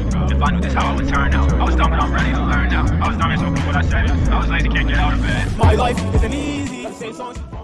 child If I knew this how I would turn out. I was dumb but I'm ready to learn now. I was dumb and so what I said I was lazy, can't get out of bed My life isn't easy. Songs.